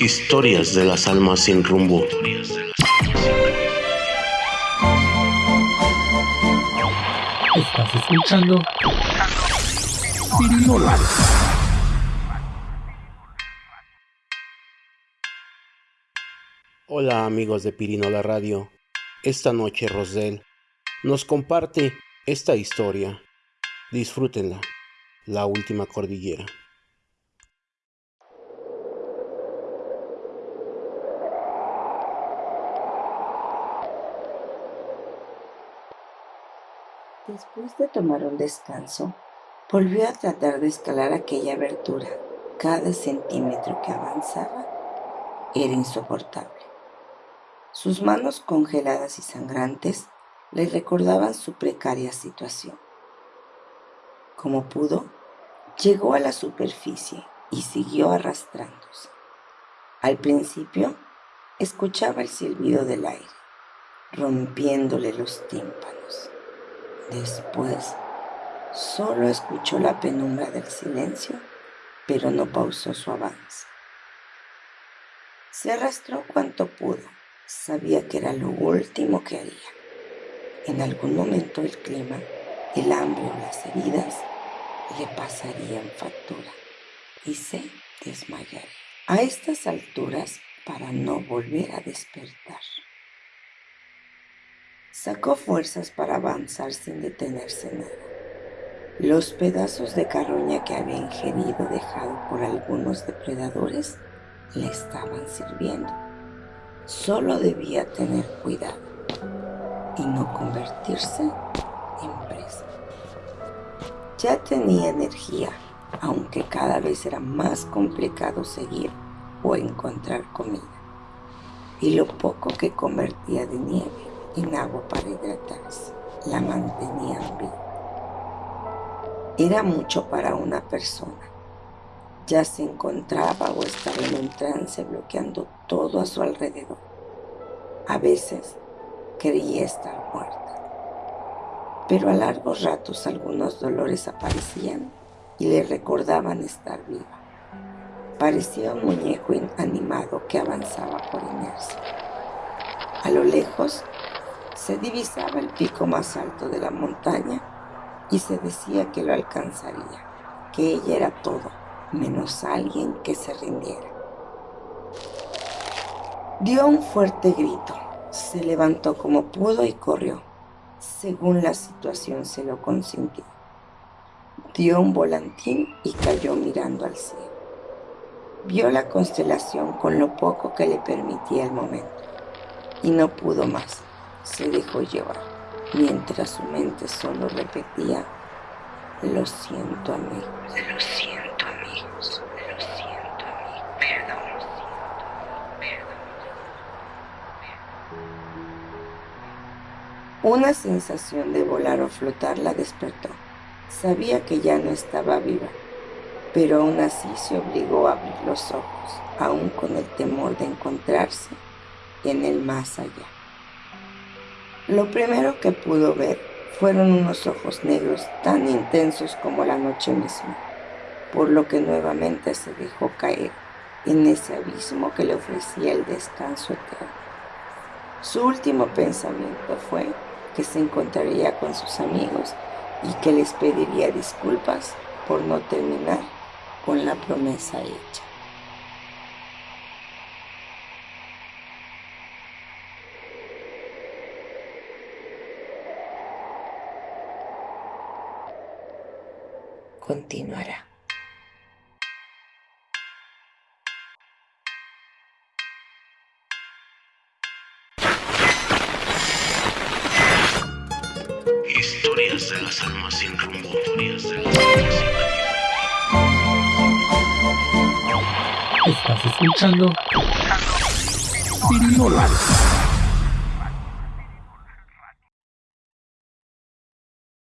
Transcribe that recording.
Historias de las almas sin rumbo. Estás escuchando Hola amigos de Pirinola Radio. Esta noche Rosel nos comparte esta historia. Disfrútenla. La última cordillera. Después de tomar un descanso, volvió a tratar de escalar aquella abertura. Cada centímetro que avanzaba era insoportable. Sus manos congeladas y sangrantes le recordaban su precaria situación. Como pudo, llegó a la superficie y siguió arrastrándose. Al principio, escuchaba el silbido del aire, rompiéndole los tímpanos. Después, solo escuchó la penumbra del silencio, pero no pausó su avance. Se arrastró cuanto pudo. Sabía que era lo último que haría. En algún momento el clima, el hambre o las heridas le pasarían factura y se desmayaría. A estas alturas, para no volver a despertar. Sacó fuerzas para avanzar sin detenerse nada. Los pedazos de carroña que había ingerido dejado por algunos depredadores le estaban sirviendo. Solo debía tener cuidado y no convertirse en presa. Ya tenía energía, aunque cada vez era más complicado seguir o encontrar comida. Y lo poco que convertía de nieve en agua para hidratarse. La mantenían viva. Era mucho para una persona. Ya se encontraba o estaba en un trance bloqueando todo a su alrededor. A veces creía estar muerta. Pero a largos ratos algunos dolores aparecían y le recordaban estar viva. Parecía un muñeco inanimado que avanzaba por inercia. A lo lejos se divisaba el pico más alto de la montaña y se decía que lo alcanzaría, que ella era todo, menos alguien que se rindiera. Dio un fuerte grito, se levantó como pudo y corrió, según la situación se lo consintió. Dio un volantín y cayó mirando al cielo. Vio la constelación con lo poco que le permitía el momento y no pudo más se dejó llevar, mientras su mente solo repetía, lo siento amigos, lo siento amigos, lo siento amigos, perdón, lo siento, perdón. Una sensación de volar o flotar la despertó. Sabía que ya no estaba viva, pero aún así se obligó a abrir los ojos, aún con el temor de encontrarse en el más allá. Lo primero que pudo ver fueron unos ojos negros tan intensos como la noche misma, por lo que nuevamente se dejó caer en ese abismo que le ofrecía el descanso eterno. Su último pensamiento fue que se encontraría con sus amigos y que les pediría disculpas por no terminar con la promesa hecha. Continuará. Historias de las almas sin rumbo. Historias de las almas sin Estás escuchando Pirinolas.